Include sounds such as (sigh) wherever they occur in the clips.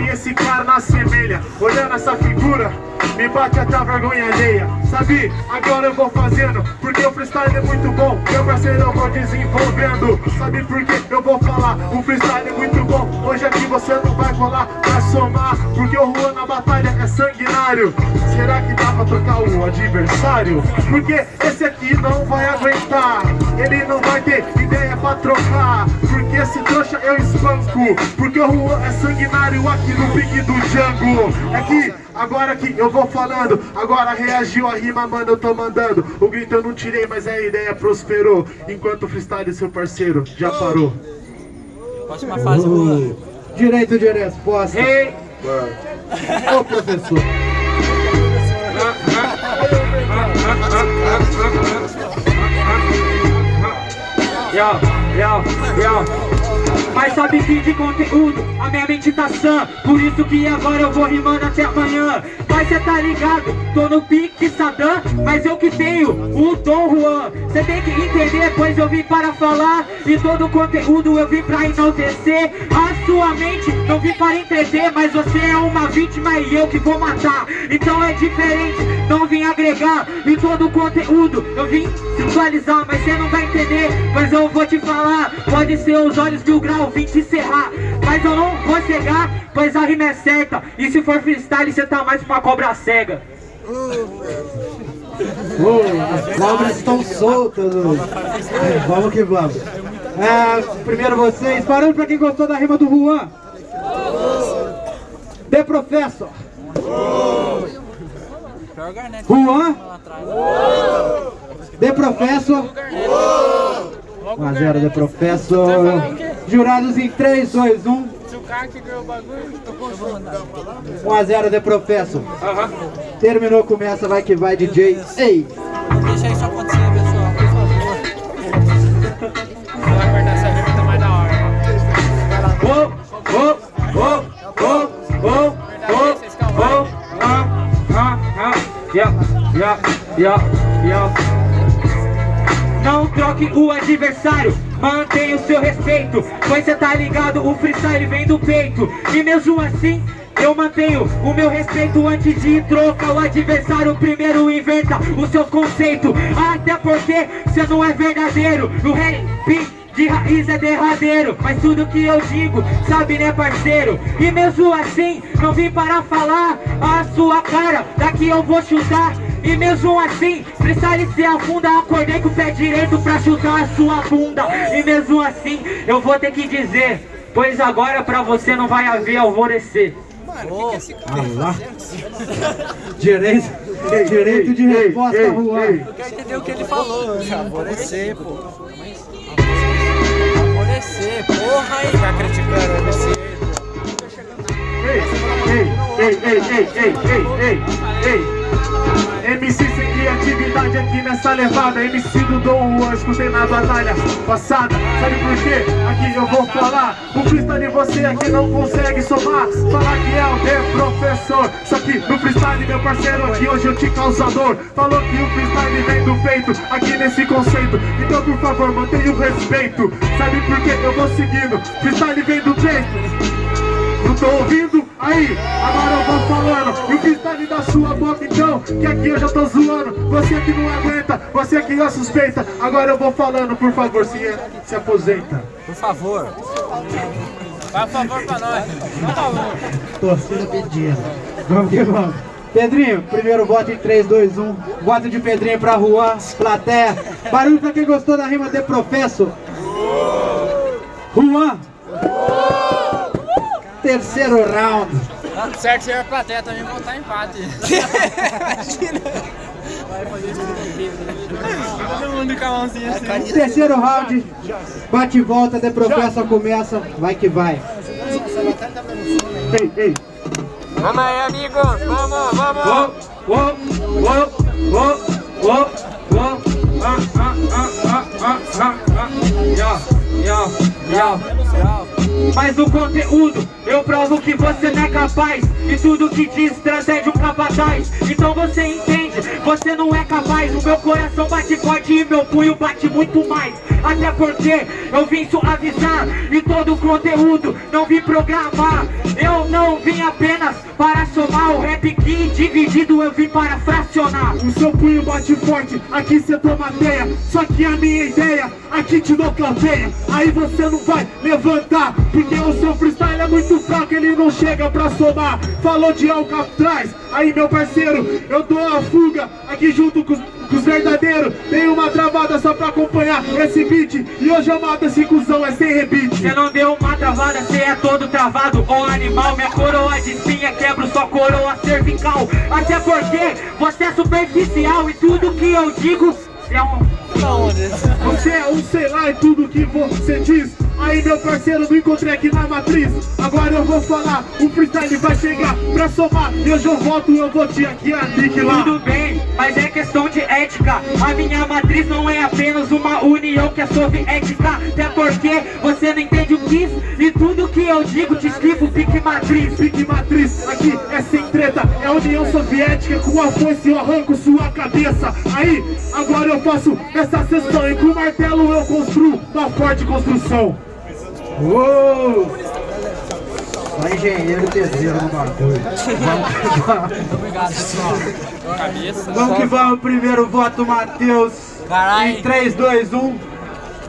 e esse cara na semelha Olhando essa figura, me bate até a vergonha alheia. Sabe, agora eu vou fazendo Porque o freestyle é muito bom. Meu parceiro eu vou desenvolvendo Sabe por que eu vou falar? O freestyle é muito bom. Hoje aqui você não vai colar pra somar Porque o Juan na batalha é sanguinário. Será que dá pra trocar o adversário? Porque esse aqui não vai aguentar Ele não vai ter ideia pra trocar esse trouxa eu espanco Porque o Juan é sanguinário aqui no pique do Django. É que agora que eu vou falando Agora reagiu a rima, mano, eu tô mandando. O grito eu não tirei, mas a ideia prosperou. Enquanto o freestyle seu parceiro já parou. Próxima fase, Juan. Direito de resposta. Ei! Ô professor. Yo, yo, yo. Mas sabe que de conteúdo a minha mente tá sã. Por isso que agora eu vou rimando até amanhã. Mas cê tá ligado, tô no pique Saddam Mas eu que tenho o Dom Juan. Cê tem que entender, pois eu vim para falar. E todo o conteúdo eu vim pra enaltecer. A sua mente, não vim para entreter Mas você é uma vítima e eu que vou matar. Então é diferente, não vim agregar. E todo o conteúdo eu vim sensualizar Mas cê não vai entender, pois eu vou te falar Pode ser os olhos do grau, vim te encerrar Mas eu não vou cegar, pois a rima é certa E se for freestyle, cê tá mais uma cobra cega Ô, as cobras estão soltas hoje. Vamos que vamos. É, primeiro vocês, parando pra quem gostou da rima do Juan. The Professor. Juan. The Professor. 1 a 0 The Professor. Jurados em 3, 2, 1. Se o cara que ganhou o bagulho, tocou 1 a 0 The Professor. Terminou, começa, vai que vai, DJ. Ei! Não deixa isso acontecer, pessoal, por favor. Vai guardar essa rima, tá mais da hora. Oh, oh, oh, oh, oh, oh, oh, ah, ah, ah, yeah, yeah, yeah, yeah. Não troque o adversário, mantenha o seu respeito Pois cê tá ligado, o freestyle vem do peito. E mesmo assim, eu mantenho o meu respeito Antes de trocar. O adversário Primeiro inventa o seu conceito. Até porque cê não é verdadeiro. No rap de raiz é derradeiro Mas tudo que eu digo, sabe né parceiro? E mesmo assim, não vim para falar A sua cara, daqui eu vou chutar e mesmo assim, freestyle se afunda Acordei com o pé direito pra chutar a sua bunda E mesmo assim, eu vou ter que dizer Pois agora pra você não vai haver alvorecer Ah lá. (laughs) Direito, direito de resposta, Juan. Eu quero entender o que ele falou. Favorecer, pô. Favorecer, porra aí. Tá criticando o MC. Ei, ei, ei, ei, ei, ei, ei, ei. MC sem criatividade aqui nessa levada. MC do Dom Juan, escutei na batalha passada. Sabe por quê? Aqui eu vou falar. O freestyle você aqui não consegue somar. Falar que é o de professor. Só que no freestyle meu parceiro aqui hoje eu te causador. Falou que o freestyle vem do peito Aqui nesse conceito. Então por favor mantenha o respeito. Sabe por quê? Eu vou seguindo. Freestyle vem do peito tô ouvindo? Aí, agora eu vou falando E o freestyle da sua boca então Que aqui eu já tô zoando Você que não aguenta, você que é suspeita Agora eu vou falando, por favor, se, se aposenta Por favor. Faz favor pra nós. Por favor. Torcida pedindo. Vamos que vamos. Pedrinho, primeiro voto em 3, 2, 1. Voto de Pedrinho pra Juan, plateia. Barulho pra quem gostou da rima de professor. Juan. Terceiro round. Certo, se a plateia também montar empate. Todo mundo com a mãozinha assim. Terceiro round. Bate e volta, de professor começa. Vai que vai. Ei, ei Vamos aí, amigos. Vamos, vamos. Uou, uou, uou, uou, uou, uou, ah, ah, ah, ah, ah, ah, ah, yo, yo, yo, Mas no conteúdo eu provo que você não é capaz. E tudo que diz transcende um capataz. Então você entende, você não é capaz O meu coração bate forte e meu punho bate muito mais. Até porque eu vim suavizar E todo o conteúdo não vim programar. Eu não vim apenas para somar O rap que dividido eu vim para fracionar. O seu punho bate forte, aqui cê toma teia. Só que a minha ideia, aqui te nocauteia Aí você não vai levantar Porque o seu freestyle muito fraco, ele não chega pra somar. Falou de Alcatraz, aí meu parceiro Eu dou a fuga, aqui junto com os, com os verdadeiros. Tem uma travada só pra acompanhar esse beat. E hoje eu mato esse cuzão, é sem rebite Cê não deu uma travada, cê é todo travado. Ó animal, minha coroa de espinha Quebro sua coroa cervical. Até porque você é superficial E tudo que eu digo é um... Você é um sei lá e tudo que você diz Aí meu parceiro, não encontrei aqui na matriz. Agora eu vou falar, o freestyle vai chegar pra somar. E hoje eu volto, eu vou te aqui aniquilar Tudo bem, mas é questão de ética. A minha matriz não é apenas uma união que é soviética Até porque você não entende o que E tudo que eu digo te escrevo pique matriz. Fique matriz, aqui é sem treta É União Soviética, com a foice eu arranco sua cabeça. Aí, agora eu faço essa sessão E com o martelo eu construo uma forte construção Uou! Só engenheiro e pedreiro no bagulho. Obrigado, pessoal. Cabeça. Vamos que vamos, primeiro voto, Matheus. Caralho. Em 3, 2, 1.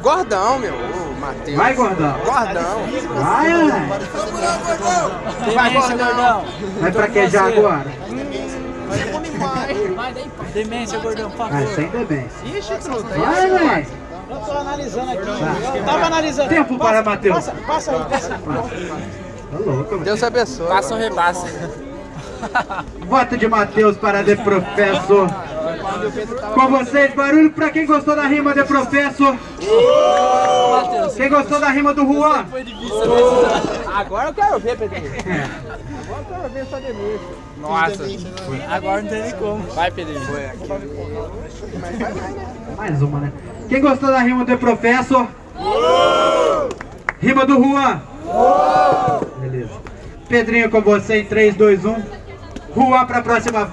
Gordão, meu. Matheus. Vai, gordão. Gordão. Vai, Ana. Demência, gordão. Vai fraquejar agora. Demência, gordão. por favor. Vai, sem demência. Ixi, truta. Vai, moleque. Eu tô analisando aqui. Eu tava analisando. Tempo para Matheus. Passa, passa aí, passa. Tá louco, mano. Deus abençoe. Passa um repasse. Voto de Matheus para The Professor. Com vocês, barulho pra quem gostou da rima de Professor. Quem gostou da rima do Juan? foi difícil. Agora eu quero ver, Pedrinho. Agora eu quero ver essa denúncia. Nossa. Agora não tem nem como. Vai, Pedrinho. Mais uma, né? Quem gostou da rima do Professor? Rima do Juan? Beleza. Pedrinho com você em 3, 2, 1. Juan pra próxima